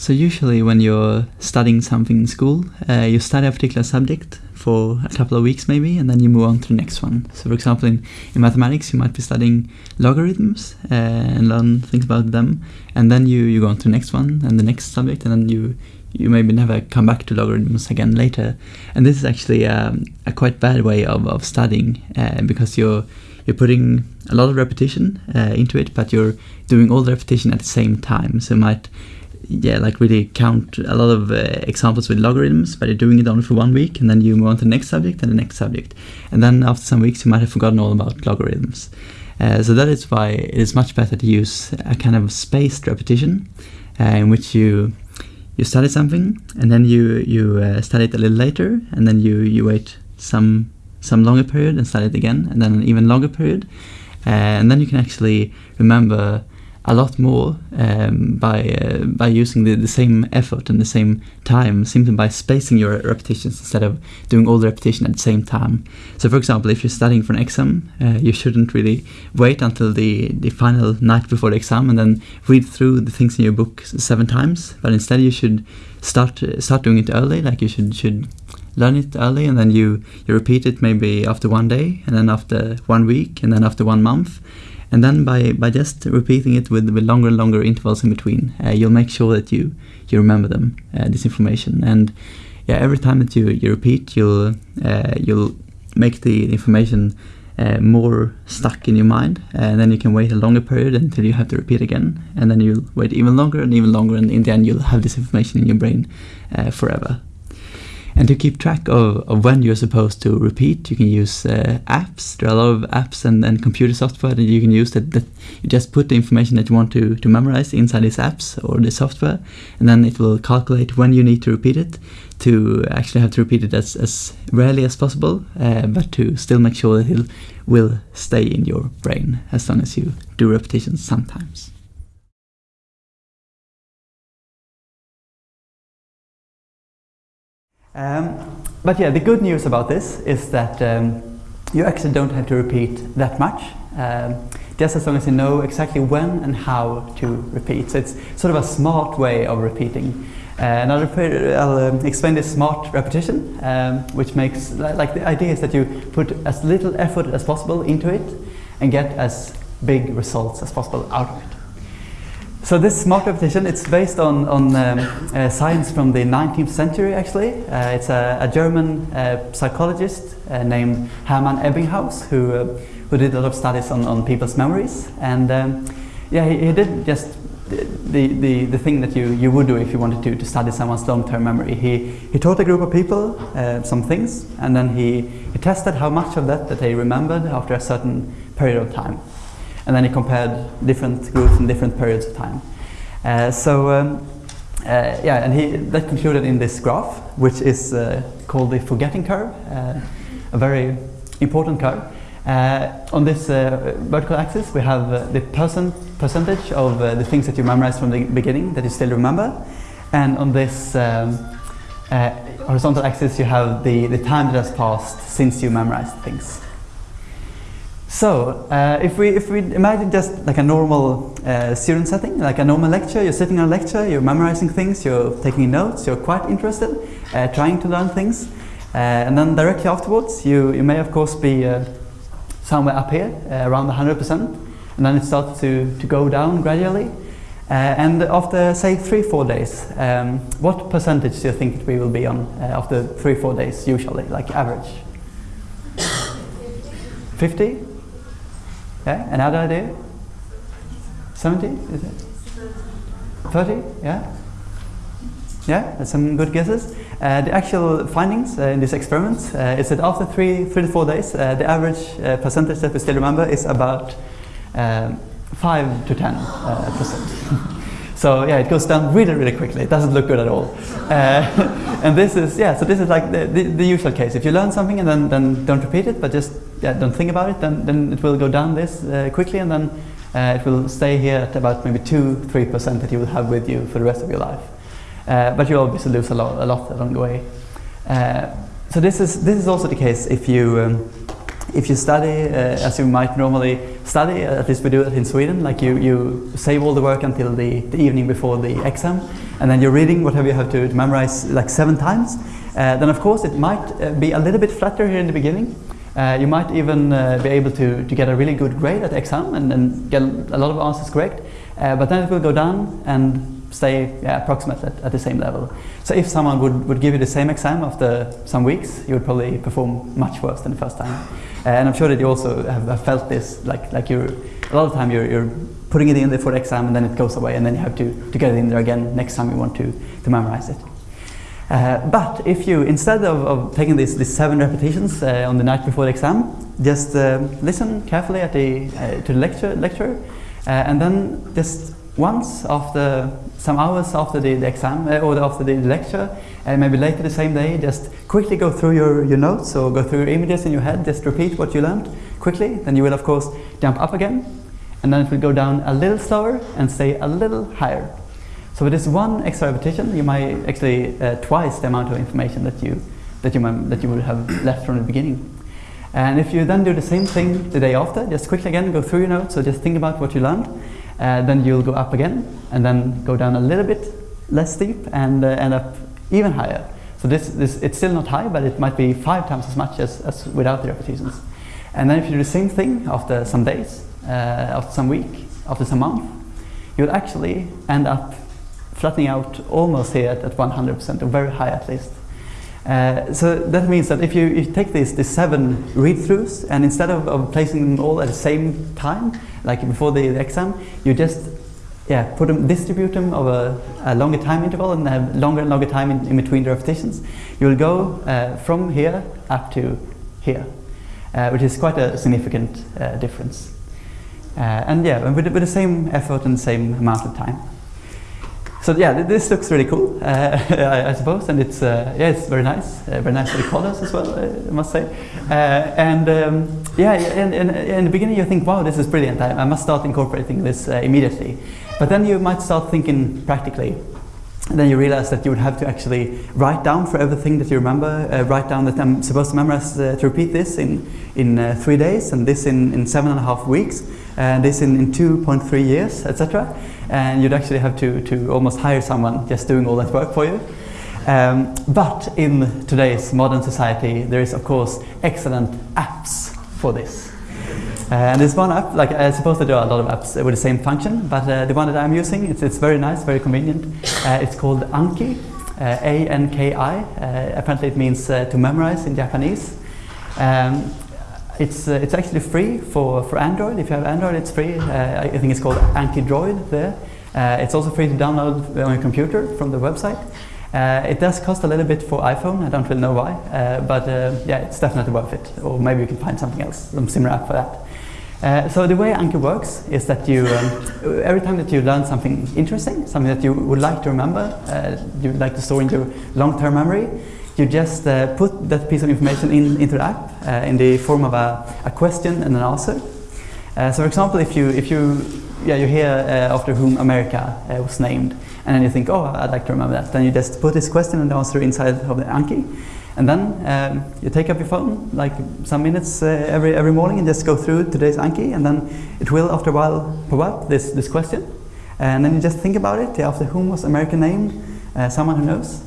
So usually when you're studying something in school, uh, you study a particular subject for a couple of weeks maybe, and then you move on to the next one. So for example, in, in mathematics, you might be studying logarithms uh, and learn things about them, and then you, you go on to the next one and the next subject, and then you you maybe never come back to logarithms again later. And this is actually um, a quite bad way of, of studying uh, because you're you're putting a lot of repetition uh, into it, but you're doing all the repetition at the same time. So you might yeah, like really count a lot of uh, examples with logarithms, but you're doing it only for one week, and then you move on to the next subject and the next subject. And then after some weeks, you might have forgotten all about logarithms. Uh, so that is why it is much better to use a kind of spaced repetition uh, in which you you study something and then you you uh, study it a little later and then you you wait some some longer period and study it again and then an even longer period uh, and then you can actually remember a lot more um, by uh, by using the, the same effort and the same time simply by spacing your repetitions instead of doing all the repetition at the same time. So for example, if you're studying for an exam, uh, you shouldn't really wait until the, the final night before the exam and then read through the things in your book seven times, but instead you should start uh, start doing it early, like you should should learn it early and then you, you repeat it maybe after one day and then after one week and then after one month and then by, by just repeating it with, with longer and longer intervals in between, uh, you'll make sure that you, you remember them, uh, this information. And yeah, every time that you, you repeat, you'll, uh, you'll make the information uh, more stuck in your mind. and then you can wait a longer period until you have to repeat again. And then you'll wait even longer and even longer. And in the end, you'll have this information in your brain uh, forever. And to keep track of, of when you're supposed to repeat, you can use uh, apps. There are a lot of apps and, and computer software that you can use that, that you just put the information that you want to, to memorize inside these apps or the software, and then it will calculate when you need to repeat it to actually have to repeat it as, as rarely as possible, uh, but to still make sure that it will stay in your brain as long as you do repetitions sometimes. Um, but yeah, the good news about this is that um, you actually don't have to repeat that much, um, just as long as you know exactly when and how to repeat. So it's sort of a smart way of repeating. Uh, and I'll, I'll um, explain this smart repetition, um, which makes, like the idea is that you put as little effort as possible into it and get as big results as possible out of it. So this smart repetition, it's based on, on um, uh, science from the 19th century actually. Uh, it's a, a German uh, psychologist uh, named Hermann Ebbinghaus who, uh, who did a lot of studies on, on people's memories. And um, yeah, he, he, did just the, the, the thing that you, you would do if you wanted to, to study someone's long-term memory. He, he taught a group of people uh, some things and then he, he tested how much of that that they remembered after a certain period of time and then he compared different groups in different periods of time. Uh, so um, uh, yeah, and he that concluded in this graph, which is uh, called the forgetting curve, uh, a very important curve. Uh, on this uh, vertical axis, we have the percent percentage of the things that you memorized from the beginning that you still remember, and on this um, horizontal axis, you have the the time that has passed since you memorized things. So, uh, if, we, if we imagine just like a normal uh, student setting, like a normal lecture, you're sitting in a lecture, you're memorizing things, you're taking notes, you're quite interested, uh, trying to learn things, uh, and then directly afterwards, you, you may of course be uh, somewhere up here, uh, around 100%, and then it starts to, to go down gradually. and after, say, three, four days, um, what percentage do you think we will be on after three, four days, usually, like average? 50? Yeah, another idea? 70, is it? 30, yeah? Yeah, some good guesses. Uh, the actual findings uh, in this experiment uh, is that after three, three to four days, uh, the average uh, percentage that we still remember is about um, 5 to 10 uh, percent. So yeah, it goes down really, really quickly. It doesn't look good at all. Uh, and this is, yeah, so this is like the, the, the, usual case. If you learn something and then, then don't repeat it, but just yeah, don't think about it, then, then it will go down this uh, quickly and then uh, it will stay here at about maybe 2-3% that you will have with you for the rest of your life. Uh, but you obviously lose a lot, a lot along the way. Uh, so this is, this is also the case if you, um, if you study uh, as you might normally study, at least we do it in Sweden, like you, you save all the work until the, the evening before the exam, and then you're reading whatever you have to, memorize like seven times, uh, then of course it might uh, be a little bit flatter here in the beginning. Uh, you might even uh, be able to, to get a really good grade at the exam and, and get a lot of answers correct, uh, but then it will go down and stay yeah, approximately at, at, the same level. So if someone would, would give you the same exam after some weeks, you would probably perform much worse than the first time. Uh, and I'm sure that you also have, have, felt this, like, like you're, a lot of time you're, you're putting it in there for the exam and then it goes away and then you have to, to get it in there again next time you want to, to memorize it. Uh, but if you, instead of, of taking these, these seven repetitions uh, on the night before the exam, just uh, listen carefully at the, uh, to the lecture, lecture uh, and then just once after some hours after the, the exam uh, or after the lecture, and maybe later the same day, just quickly go through your, your notes or go through your images in your head, just repeat what you learned quickly. Then you will of course jump up again, and then it will go down a little slower and stay a little higher. So with this one extra repetition, you might actually uh, twice the amount of information that you that you that you would have left from the beginning. And if you then do the same thing the day after, just quickly again go through your notes, so just think about what you learned, uh, then you'll go up again and then go down a little bit less steep and uh, end up even higher. So this, this, it's still not high, but it might be five times as much as, as without the repetitions. And then if you do the same thing after some days, uh, after some week, after some month, you'll actually end up flattening out almost here at, at 100%, or very high at least. Uh, so that means that if you, you take these, these seven read-throughs and instead of, of, placing them all at the same time, like before the, the exam, you just yeah, put them, distribute them over a longer time interval and have longer and longer time in, in between the repetitions. You'll go uh, from here up to here, uh, which is quite a significant uh, difference. Uh, and yeah, with, with the same effort and the same amount of time. So yeah, this looks really cool, uh, I, I, suppose, and it's uh, yeah, it's very nice, uh, very nice for the colors as well, I must say. Uh, and um, yeah, in, the beginning you think, wow, this is brilliant. I, I must start incorporating this uh, immediately. But then you might start thinking practically. And then you realize that you would have to actually write down for everything that you remember, uh, write down that I'm supposed to memorize to repeat this in in three days, and this in in seven and a half weeks, and this in in 2.3 years, etc and you'd actually have to, to almost hire someone just doing all that work for you. Um, but in today's modern society, there is of course excellent apps for this. Uh, and this one app, like I suppose there are a lot of apps with the same function, but uh, the one that I'm using, it's, it's very nice, very convenient. Uh, it's called Anki, uh, A-N-K-I. Uh, apparently it means uh, to memorize in Japanese. Um, it's, it's actually free for, for Android. If you have Android, it's free. I think it's called Anki Droid there. It's also free to download on your computer from the website. Uh, it does cost a little bit for iPhone. I don't really know why, uh, but uh, yeah, it's definitely worth it. Or maybe you can find something else, some similar app for that. so the way Anki works is that you, um, every time that you learn something interesting, something that you would like to remember, you would like to store in your long-term memory, you just uh, put that piece of information in, into the app uh, in the form of a, a question and an answer. Uh, so for example, if you, if you, yeah, you hear uh, after whom America uh, was named, and then you think, oh, I'd like to remember that, then you just put this question and answer inside of the Anki, and then um, you take up your phone, like some minutes uh, every, every morning, and just go through today's Anki, and then it will, after a while, pop up this, this question, and then you just think about it, after whom was America named, someone who knows,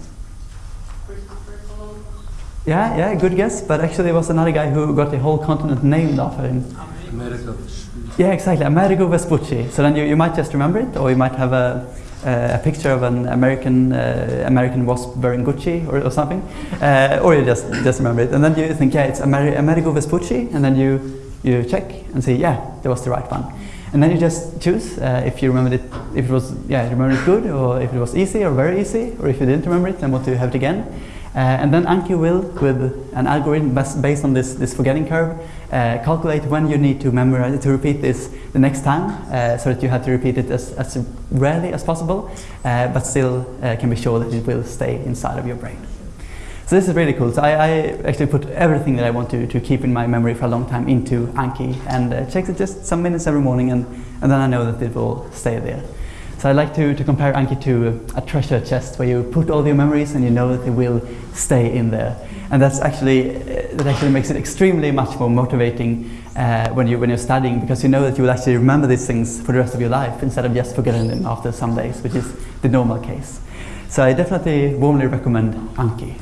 yeah, yeah, good guess. But actually, it was another guy who got the whole continent named after him. Amerigo Yeah, exactly, Amerigo Vespucci. So then you, you might just remember it, or you might have a, uh, a picture of an American uh, American wasp wearing Gucci or, or something, uh, or you just just remember it, and then you think, yeah, it's Amer Amerigo Vespucci, and then you you check and say, yeah, that was the right one. And then you just choose uh, if you remembered it, if it was, yeah, you remembered it good, or if it was easy or very easy, or if you didn't remember it, then want to have it again. Uh, and then Anki will, with an algorithm based on this, this forgetting curve, uh, calculate when you need to memorize to repeat this the next time, uh, so that you have to repeat it as, as rarely as possible, but still can be sure that it will stay inside of your brain. So this is really cool. So I, I, actually put everything that I want to, to keep in my memory for a long time into Anki, and uh, checks it just some minutes every morning, and, and then I know that it will stay there. So I like to, to compare Anki to a treasure chest where you put all your memories and you know that they will stay in there. and that's actually uh, that actually makes it extremely much more motivating uh, when you when you're studying because you know that you will actually remember these things for the rest of your life instead of just forgetting them after some days, which is the normal case. So I definitely warmly recommend Anki.